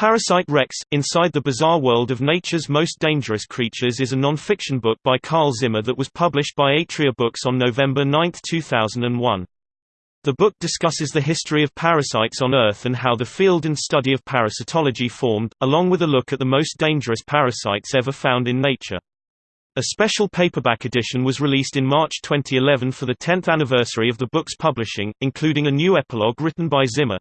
Parasite Rex, Inside the Bizarre World of Nature's Most Dangerous Creatures is a non-fiction book by Carl Zimmer that was published by Atria Books on November 9, 2001. The book discusses the history of parasites on Earth and how the field and study of parasitology formed, along with a look at the most dangerous parasites ever found in nature. A special paperback edition was released in March 2011 for the 10th anniversary of the book's publishing, including a new epilogue written by Zimmer.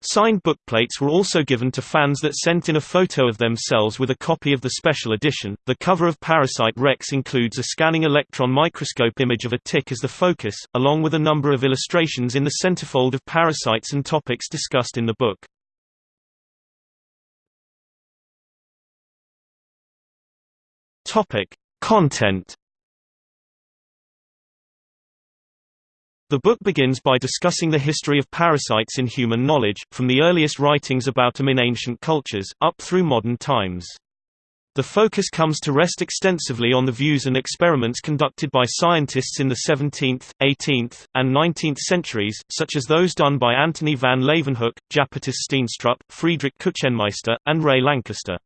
Signed bookplates were also given to fans that sent in a photo of themselves with a copy of the special edition. The cover of Parasite Rex includes a scanning electron microscope image of a tick as the focus, along with a number of illustrations in the centerfold of parasites and topics discussed in the book. Topic: Content The book begins by discussing the history of parasites in human knowledge, from the earliest writings about them in ancient cultures, up through modern times. The focus comes to rest extensively on the views and experiments conducted by scientists in the 17th, 18th, and 19th centuries, such as those done by Antony van Leeuwenhoek, Japetus Steenstrup, Friedrich Kuchenmeister, and Ray Lankester.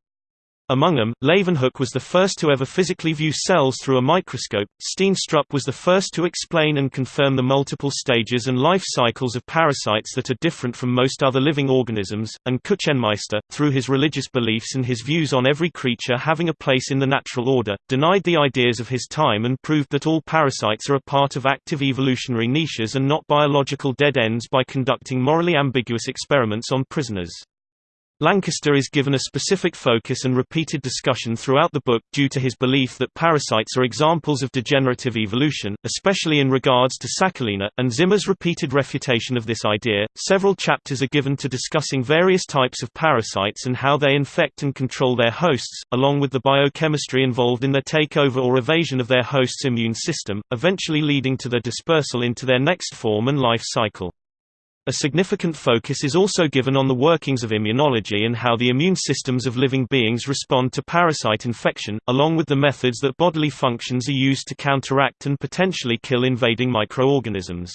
Among them, Leeuwenhoek was the first to ever physically view cells through a microscope, Steenstrup was the first to explain and confirm the multiple stages and life cycles of parasites that are different from most other living organisms, and Kuchenmeister, through his religious beliefs and his views on every creature having a place in the natural order, denied the ideas of his time and proved that all parasites are a part of active evolutionary niches and not biological dead ends by conducting morally ambiguous experiments on prisoners. Lankester is given a specific focus and repeated discussion throughout the book, due to his belief that parasites are examples of degenerative evolution, especially in regards to Sacculina, and Zimmer's repeated refutation of this idea. Several chapters are given to discussing various types of parasites and how they infect and control their hosts, along with the biochemistry involved in their takeover or evasion of their host's immune system, eventually leading to their dispersal into their next form and life cycle. A significant focus is also given on the workings of immunology and how the immune systems of living beings respond to parasite infection, along with the methods that bodily functions are used to counteract and potentially kill invading microorganisms.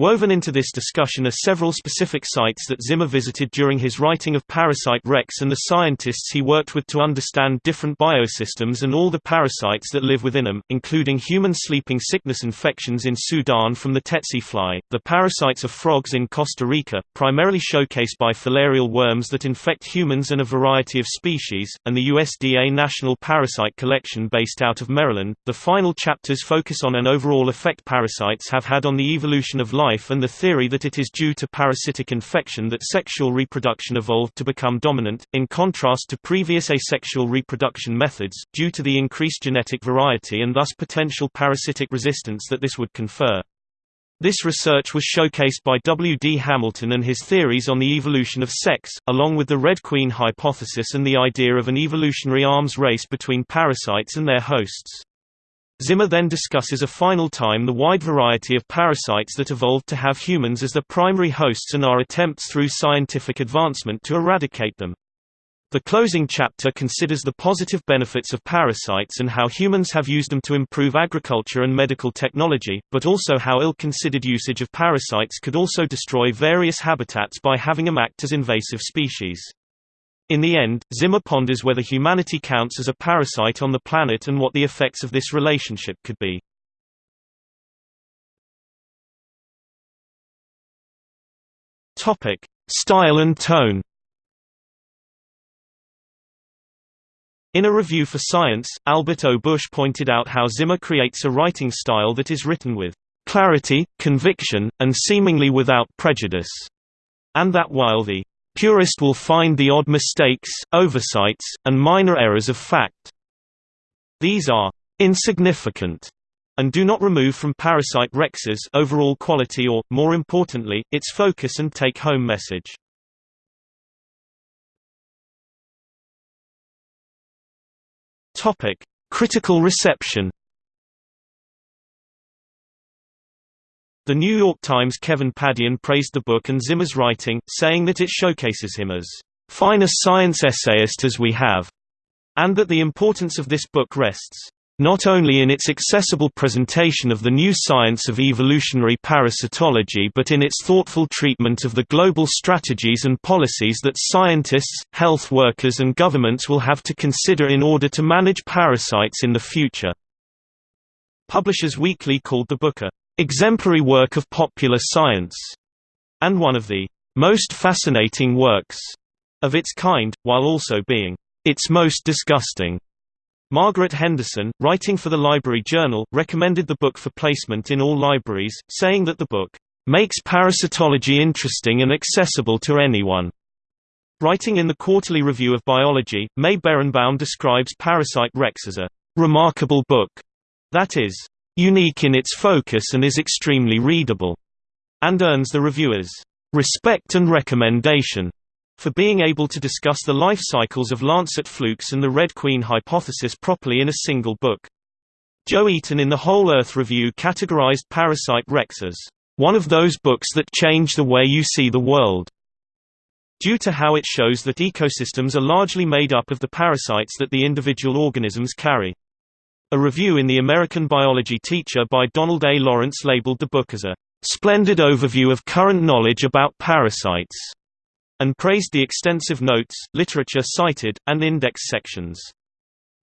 Woven into this discussion are several specific sites that Zimmer visited during his writing of Parasite Rex and the scientists he worked with to understand different biosystems and all the parasites that live within them, including human sleeping sickness infections in Sudan from the tsetse fly, the parasites of frogs in Costa Rica, primarily showcased by filarial worms that infect humans and a variety of species, and the USDA National Parasite Collection based out of Maryland. The final chapters focus on an overall effect parasites have had on the evolution of life life and the theory that it is due to parasitic infection that sexual reproduction evolved to become dominant, in contrast to previous asexual reproduction methods, due to the increased genetic variety and thus potential parasitic resistance that this would confer. This research was showcased by W. D. Hamilton and his theories on the evolution of sex, along with the Red Queen hypothesis and the idea of an evolutionary arms race between parasites and their hosts. Zimmer then discusses a final time the wide variety of parasites that evolved to have humans as their primary hosts and our attempts through scientific advancement to eradicate them. The closing chapter considers the positive benefits of parasites and how humans have used them to improve agriculture and medical technology, but also how ill-considered usage of parasites could also destroy various habitats by having them act as invasive species. In the end, Zimmer ponders whether humanity counts as a parasite on the planet and what the effects of this relationship could be. Topic: Style and tone. In a review for Science, Albert O. Bush pointed out how Zimmer creates a writing style that is written with clarity, conviction, and seemingly without prejudice, and that while the Purist will find the odd mistakes, oversights, and minor errors of fact. These are insignificant and do not remove from Parasite Rex's overall quality or, more importantly, its focus and take-home message. Critical reception. The New York Times' Kevin Padian praised the book and Zimmer's writing, saying that it showcases him as finest science essayist as we have, and that the importance of this book rests not only in its accessible presentation of the new science of evolutionary parasitology but in its thoughtful treatment of the global strategies and policies that scientists, health workers and governments will have to consider in order to manage parasites in the future. Publishers Weekly called the book a exemplary work of popular science and one of the most fascinating works of its kind, while also being its most disgusting. Margaret Henderson, writing for the Library Journal, recommended the book for placement in all libraries, saying that the book makes parasitology interesting and accessible to anyone. Writing in the Quarterly Review of Biology, May Berenbaum describes Parasite Rex as a remarkable book that is unique in its focus and is extremely readable, and earns the reviewer's respect and recommendation for being able to discuss the life cycles of Lancet flukes and the Red Queen hypothesis properly in a single book. Joe Eaton in the Whole Earth Review categorized Parasite Rex as one of those books that change the way you see the world, due to how it shows that ecosystems are largely made up of the parasites that the individual organisms carry. A review in the American Biology Teacher by Donald A. Lawrence labeled the book as a splendid overview of current knowledge about parasites and praised the extensive notes, literature cited, and index sections.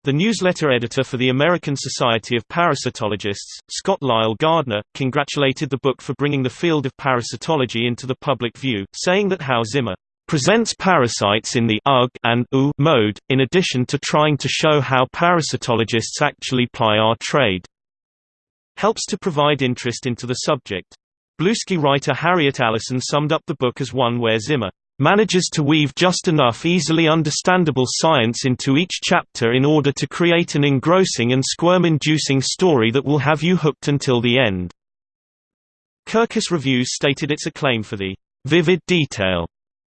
The newsletter editor for the American Society of Parasitologists, Scott Lyell Gardner, congratulated the book for bringing the field of parasitology into the public view, saying that How Zimmer presents parasites in the UG and U mode, in addition to trying to show how parasitologists actually ply our trade. Helps to provide interest into the subject. Bluesky writer Harriet Allison summed up the book as one where Zimmer manages to weave just enough easily understandable science into each chapter in order to create an engrossing and squirm-inducing story that will have you hooked until the end. Kirkus Reviews stated its acclaim for the vivid detail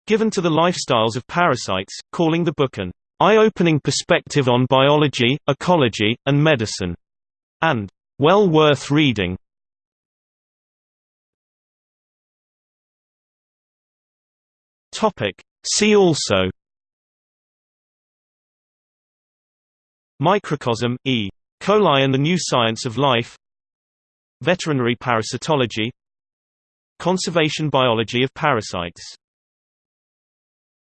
given to the lifestyles of parasites, calling the book an eye-opening perspective on biology, ecology, and medicine, and well worth reading. See also Microcosm, E. coli and the New Science of Life Veterinary parasitology Conservation biology of parasites